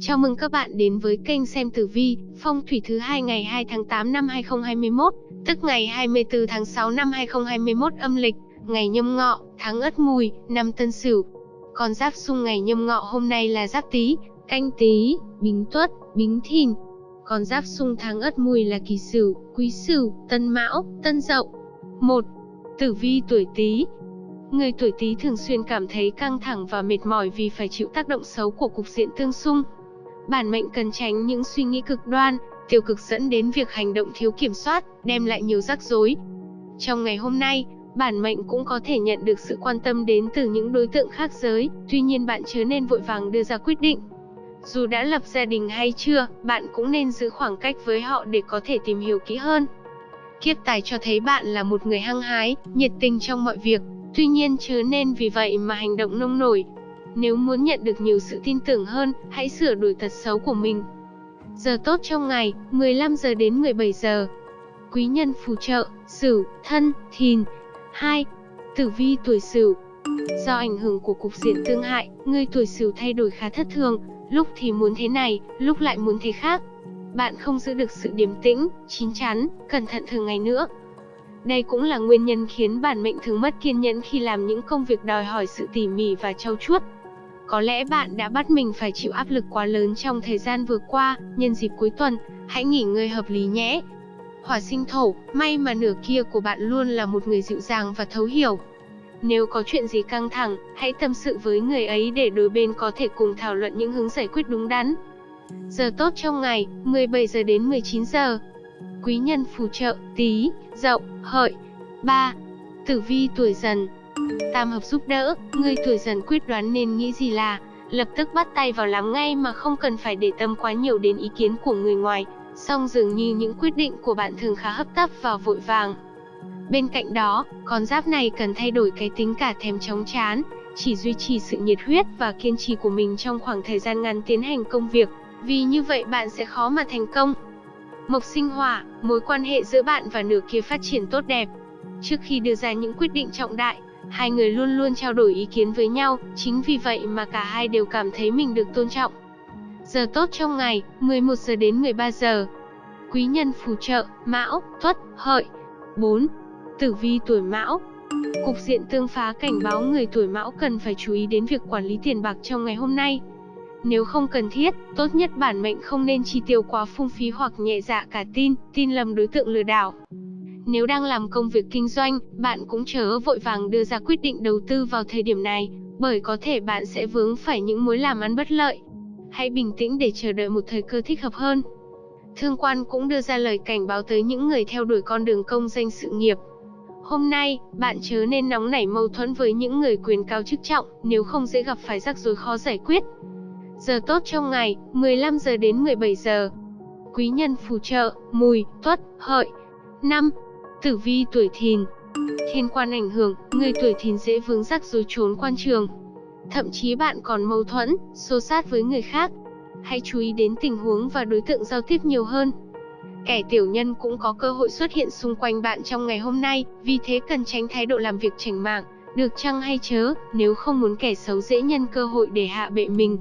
Chào mừng các bạn đến với kênh xem tử vi, phong thủy thứ hai ngày 2 tháng 8 năm 2021, tức ngày 24 tháng 6 năm 2021 âm lịch, ngày nhâm ngọ, tháng ất mùi, năm tân sửu. Còn giáp xung ngày nhâm ngọ hôm nay là giáp tý, canh tý, bính tuất, bính thìn. Còn giáp xung tháng ất mùi là kỳ sửu, quý sửu, tân mão, tân dậu. 1. Tử vi tuổi tý, Người tuổi Tý thường xuyên cảm thấy căng thẳng và mệt mỏi vì phải chịu tác động xấu của cục diện tương xung. Bản mệnh cần tránh những suy nghĩ cực đoan, tiêu cực dẫn đến việc hành động thiếu kiểm soát, đem lại nhiều rắc rối. Trong ngày hôm nay, bản mệnh cũng có thể nhận được sự quan tâm đến từ những đối tượng khác giới, tuy nhiên bạn chớ nên vội vàng đưa ra quyết định. Dù đã lập gia đình hay chưa, bạn cũng nên giữ khoảng cách với họ để có thể tìm hiểu kỹ hơn. Kiếp tài cho thấy bạn là một người hăng hái, nhiệt tình trong mọi việc, Tuy nhiên chớ nên vì vậy mà hành động nông nổi. Nếu muốn nhận được nhiều sự tin tưởng hơn, hãy sửa đổi tật xấu của mình. Giờ tốt trong ngày, 15 giờ đến 17 giờ. Quý nhân phù trợ, Sửu, Thân, Thìn. 2. Tử vi tuổi Sửu. Do ảnh hưởng của cục diện tương hại, người tuổi Sửu thay đổi khá thất thường, lúc thì muốn thế này, lúc lại muốn thế khác. Bạn không giữ được sự điềm tĩnh, chín chắn, cẩn thận thường ngày nữa, đây cũng là nguyên nhân khiến bản mệnh thường mất kiên nhẫn khi làm những công việc đòi hỏi sự tỉ mỉ và trau chuốt. Có lẽ bạn đã bắt mình phải chịu áp lực quá lớn trong thời gian vừa qua, nhân dịp cuối tuần, hãy nghỉ ngơi hợp lý nhé. Hỏa sinh thổ, may mà nửa kia của bạn luôn là một người dịu dàng và thấu hiểu. Nếu có chuyện gì căng thẳng, hãy tâm sự với người ấy để đôi bên có thể cùng thảo luận những hướng giải quyết đúng đắn. Giờ tốt trong ngày, 17 giờ đến 19 giờ quý nhân phù trợ, tí, dậu, hợi. 3. Tử vi tuổi dần Tam hợp giúp đỡ, người tuổi dần quyết đoán nên nghĩ gì là, lập tức bắt tay vào làm ngay mà không cần phải để tâm quá nhiều đến ý kiến của người ngoài, song dường như những quyết định của bạn thường khá hấp tấp và vội vàng. Bên cạnh đó, con giáp này cần thay đổi cái tính cả thèm chóng chán, chỉ duy trì sự nhiệt huyết và kiên trì của mình trong khoảng thời gian ngắn tiến hành công việc, vì như vậy bạn sẽ khó mà thành công. Mộc sinh hỏa, mối quan hệ giữa bạn và nửa kia phát triển tốt đẹp. Trước khi đưa ra những quyết định trọng đại, hai người luôn luôn trao đổi ý kiến với nhau, chính vì vậy mà cả hai đều cảm thấy mình được tôn trọng. Giờ tốt trong ngày, 11 giờ đến 13 giờ. Quý nhân phù trợ, Mão, Tuất, Hợi. 4. Tử vi tuổi Mão. Cục diện tương phá cảnh báo người tuổi Mão cần phải chú ý đến việc quản lý tiền bạc trong ngày hôm nay. Nếu không cần thiết, tốt nhất bản mệnh không nên chi tiêu quá phung phí hoặc nhẹ dạ cả tin, tin lầm đối tượng lừa đảo. Nếu đang làm công việc kinh doanh, bạn cũng chớ vội vàng đưa ra quyết định đầu tư vào thời điểm này, bởi có thể bạn sẽ vướng phải những mối làm ăn bất lợi. Hãy bình tĩnh để chờ đợi một thời cơ thích hợp hơn. Thương quan cũng đưa ra lời cảnh báo tới những người theo đuổi con đường công danh sự nghiệp. Hôm nay, bạn chớ nên nóng nảy mâu thuẫn với những người quyền cao chức trọng, nếu không dễ gặp phải rắc rối khó giải quyết. Giờ tốt trong ngày, 15 giờ đến 17 giờ. Quý nhân phù trợ, mùi, tuất, hợi. 5. Tử vi tuổi thìn. Thiên quan ảnh hưởng, người tuổi thìn dễ vướng rắc rối trốn quan trường. Thậm chí bạn còn mâu thuẫn, xô sát với người khác. Hãy chú ý đến tình huống và đối tượng giao tiếp nhiều hơn. Kẻ tiểu nhân cũng có cơ hội xuất hiện xung quanh bạn trong ngày hôm nay, vì thế cần tránh thái độ làm việc chảnh mạng, được chăng hay chớ, nếu không muốn kẻ xấu dễ nhân cơ hội để hạ bệ mình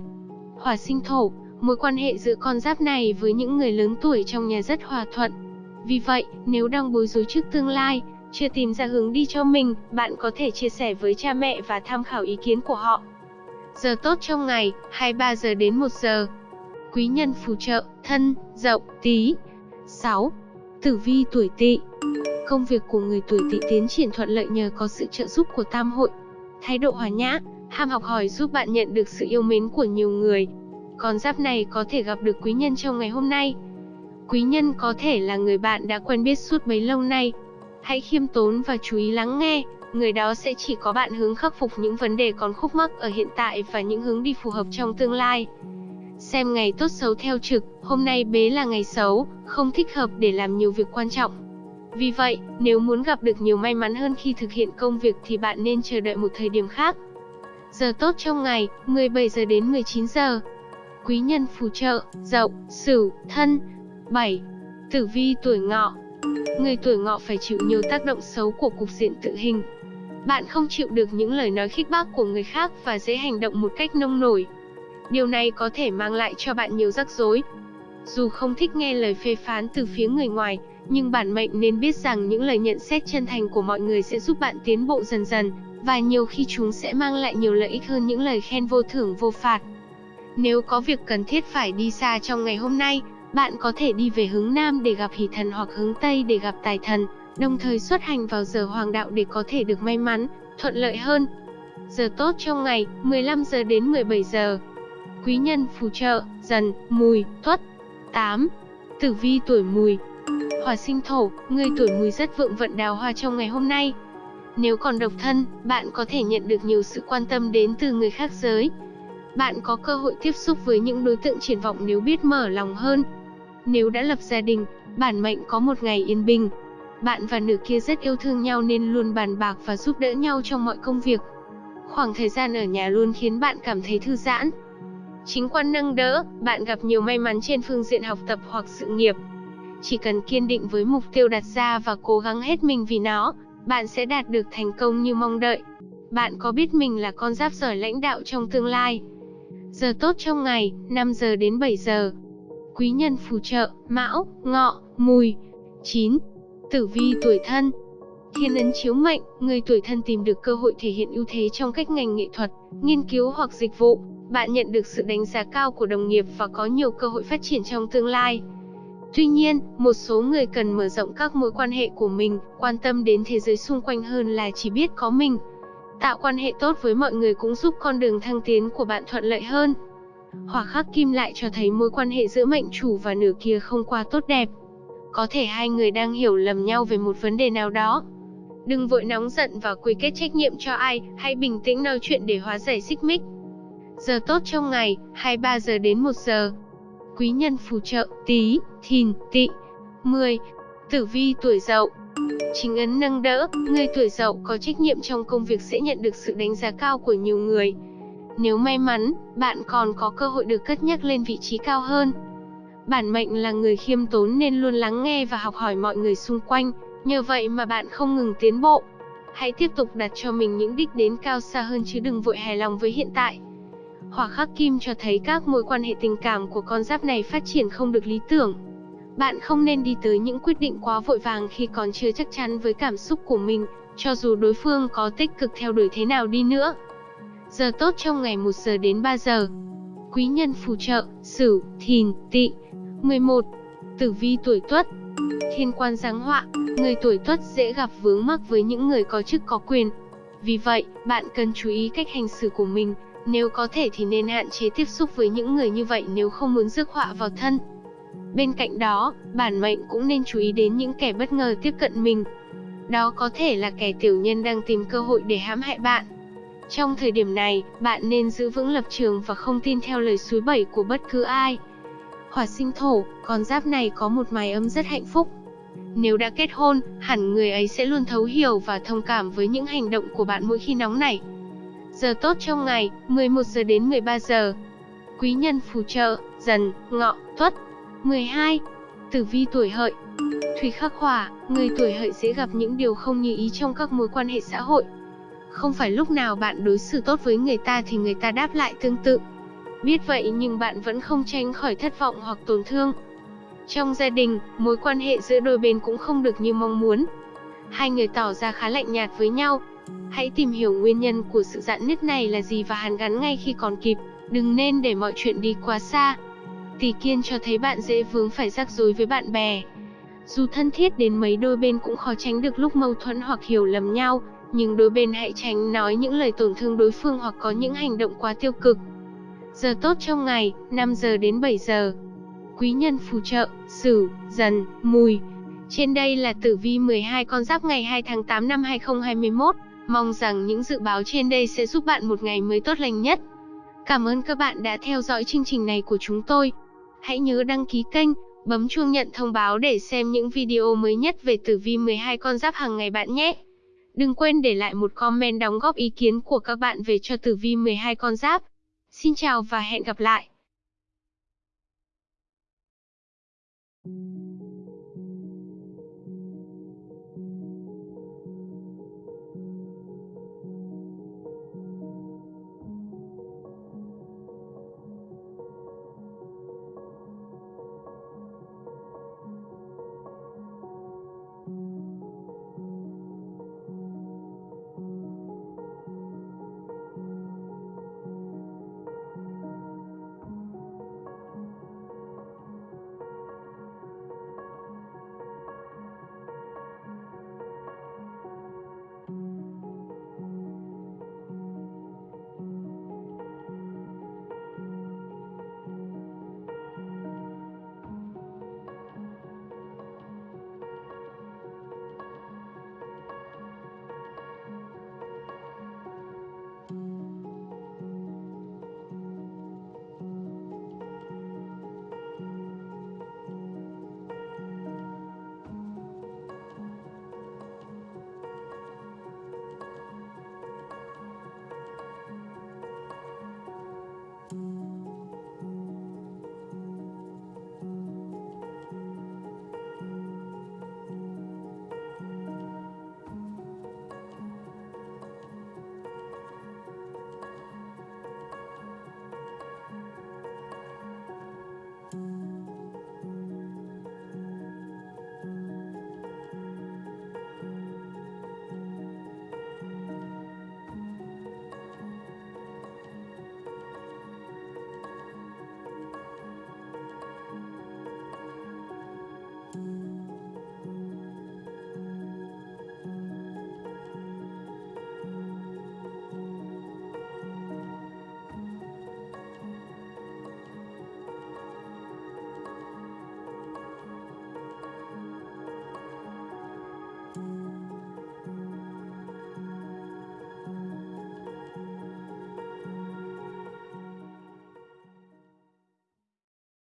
hỏa sinh thổ, mối quan hệ giữa con giáp này với những người lớn tuổi trong nhà rất hòa thuận. Vì vậy, nếu đang bối rối trước tương lai, chưa tìm ra hướng đi cho mình, bạn có thể chia sẻ với cha mẹ và tham khảo ý kiến của họ. Giờ tốt trong ngày, 23 giờ đến 1 giờ. Quý nhân phù trợ, thân, dậu, tí. 6. Tử vi tuổi tỵ Công việc của người tuổi tỵ tiến triển thuận lợi nhờ có sự trợ giúp của tam hội. Thái độ hòa nhã, ham học hỏi giúp bạn nhận được sự yêu mến của nhiều người. Con giáp này có thể gặp được quý nhân trong ngày hôm nay. Quý nhân có thể là người bạn đã quen biết suốt bấy lâu nay. Hãy khiêm tốn và chú ý lắng nghe, người đó sẽ chỉ có bạn hướng khắc phục những vấn đề còn khúc mắc ở hiện tại và những hướng đi phù hợp trong tương lai. Xem ngày tốt xấu theo trực, hôm nay bế là ngày xấu, không thích hợp để làm nhiều việc quan trọng. Vì vậy, nếu muốn gặp được nhiều may mắn hơn khi thực hiện công việc thì bạn nên chờ đợi một thời điểm khác. Giờ tốt trong ngày, 17 giờ đến 19 giờ. Quý nhân phù trợ, Dậu, Sửu, Thân. 7. Tử vi tuổi Ngọ. Người tuổi Ngọ phải chịu nhiều tác động xấu của cục diện tự hình. Bạn không chịu được những lời nói khích bác của người khác và dễ hành động một cách nông nổi. Điều này có thể mang lại cho bạn nhiều rắc rối. Dù không thích nghe lời phê phán từ phía người ngoài, nhưng bản mệnh nên biết rằng những lời nhận xét chân thành của mọi người sẽ giúp bạn tiến bộ dần dần, và nhiều khi chúng sẽ mang lại nhiều lợi ích hơn những lời khen vô thưởng vô phạt. Nếu có việc cần thiết phải đi xa trong ngày hôm nay, bạn có thể đi về hướng Nam để gặp hỷ thần hoặc hướng Tây để gặp tài thần, đồng thời xuất hành vào giờ hoàng đạo để có thể được may mắn, thuận lợi hơn. Giờ tốt trong ngày, 15 giờ đến 17 giờ. Quý nhân phù trợ, dần, mùi, tuất. 8. Tử vi tuổi mùi Hỏa sinh thổ, người tuổi mùi rất vượng vận đào hoa trong ngày hôm nay. Nếu còn độc thân, bạn có thể nhận được nhiều sự quan tâm đến từ người khác giới. Bạn có cơ hội tiếp xúc với những đối tượng triển vọng nếu biết mở lòng hơn. Nếu đã lập gia đình, bản mệnh có một ngày yên bình. Bạn và nữ kia rất yêu thương nhau nên luôn bàn bạc và giúp đỡ nhau trong mọi công việc. Khoảng thời gian ở nhà luôn khiến bạn cảm thấy thư giãn. Chính quan nâng đỡ, bạn gặp nhiều may mắn trên phương diện học tập hoặc sự nghiệp. Chỉ cần kiên định với mục tiêu đặt ra và cố gắng hết mình vì nó, bạn sẽ đạt được thành công như mong đợi. Bạn có biết mình là con giáp giỏi lãnh đạo trong tương lai? Giờ tốt trong ngày, 5 giờ đến 7 giờ. Quý nhân phù trợ, Mão, Ngọ, Mùi. 9. Tử vi tuổi thân Thiên ấn chiếu mệnh, người tuổi thân tìm được cơ hội thể hiện ưu thế trong cách ngành nghệ thuật, nghiên cứu hoặc dịch vụ. Bạn nhận được sự đánh giá cao của đồng nghiệp và có nhiều cơ hội phát triển trong tương lai. Tuy nhiên, một số người cần mở rộng các mối quan hệ của mình, quan tâm đến thế giới xung quanh hơn là chỉ biết có mình. Tạo quan hệ tốt với mọi người cũng giúp con đường thăng tiến của bạn thuận lợi hơn. Hỏa khắc kim lại cho thấy mối quan hệ giữa mệnh chủ và nửa kia không qua tốt đẹp. Có thể hai người đang hiểu lầm nhau về một vấn đề nào đó. Đừng vội nóng giận và quy kết trách nhiệm cho ai, hãy bình tĩnh nói chuyện để hóa giải xích mích. Giờ tốt trong ngày, 23 giờ đến 1 giờ. Quý nhân phù trợ, tí, thìn, tị. 10. Tử vi tuổi dậu Chính ấn nâng đỡ, người tuổi dậu có trách nhiệm trong công việc sẽ nhận được sự đánh giá cao của nhiều người. Nếu may mắn, bạn còn có cơ hội được cất nhắc lên vị trí cao hơn. Bản mệnh là người khiêm tốn nên luôn lắng nghe và học hỏi mọi người xung quanh, nhờ vậy mà bạn không ngừng tiến bộ. Hãy tiếp tục đặt cho mình những đích đến cao xa hơn chứ đừng vội hài lòng với hiện tại. Hỏa khắc kim cho thấy các mối quan hệ tình cảm của con giáp này phát triển không được lý tưởng. Bạn không nên đi tới những quyết định quá vội vàng khi còn chưa chắc chắn với cảm xúc của mình, cho dù đối phương có tích cực theo đuổi thế nào đi nữa. Giờ tốt trong ngày 1 giờ đến 3 giờ. Quý nhân phù trợ, Sửu, Thìn, Tỵ. 11. Tử vi tuổi Tuất. Thiên quan giáng họa, người tuổi Tuất dễ gặp vướng mắc với những người có chức có quyền. Vì vậy, bạn cần chú ý cách hành xử của mình, nếu có thể thì nên hạn chế tiếp xúc với những người như vậy nếu không muốn rước họa vào thân. Bên cạnh đó, bản mệnh cũng nên chú ý đến những kẻ bất ngờ tiếp cận mình. Đó có thể là kẻ tiểu nhân đang tìm cơ hội để hãm hại bạn. Trong thời điểm này, bạn nên giữ vững lập trường và không tin theo lời suối bẩy của bất cứ ai. Hỏa sinh thổ, con giáp này có một mái ấm rất hạnh phúc. Nếu đã kết hôn, hẳn người ấy sẽ luôn thấu hiểu và thông cảm với những hành động của bạn mỗi khi nóng nảy. Giờ tốt trong ngày, 11 giờ đến 13 giờ. Quý nhân phù trợ, dần, ngọ, tuất. 12. Tử vi tuổi hợi Thủy khắc hỏa, người tuổi hợi dễ gặp những điều không như ý trong các mối quan hệ xã hội. Không phải lúc nào bạn đối xử tốt với người ta thì người ta đáp lại tương tự. Biết vậy nhưng bạn vẫn không tránh khỏi thất vọng hoặc tổn thương. Trong gia đình, mối quan hệ giữa đôi bên cũng không được như mong muốn. Hai người tỏ ra khá lạnh nhạt với nhau. Hãy tìm hiểu nguyên nhân của sự dạn nứt này là gì và hàn gắn ngay khi còn kịp, đừng nên để mọi chuyện đi quá xa. Tỷ kiên cho thấy bạn dễ vướng phải rắc rối với bạn bè. Dù thân thiết đến mấy đôi bên cũng khó tránh được lúc mâu thuẫn hoặc hiểu lầm nhau, nhưng đôi bên hãy tránh nói những lời tổn thương đối phương hoặc có những hành động quá tiêu cực. Giờ tốt trong ngày, 5 giờ đến 7 giờ. Quý nhân phù trợ, Sửu, Dần, Mùi. Trên đây là tử vi 12 con giáp ngày 2 tháng 8 năm 2021. Mong rằng những dự báo trên đây sẽ giúp bạn một ngày mới tốt lành nhất. Cảm ơn các bạn đã theo dõi chương trình này của chúng tôi. Hãy nhớ đăng ký kênh, bấm chuông nhận thông báo để xem những video mới nhất về tử vi 12 con giáp hàng ngày bạn nhé. Đừng quên để lại một comment đóng góp ý kiến của các bạn về cho tử vi 12 con giáp. Xin chào và hẹn gặp lại.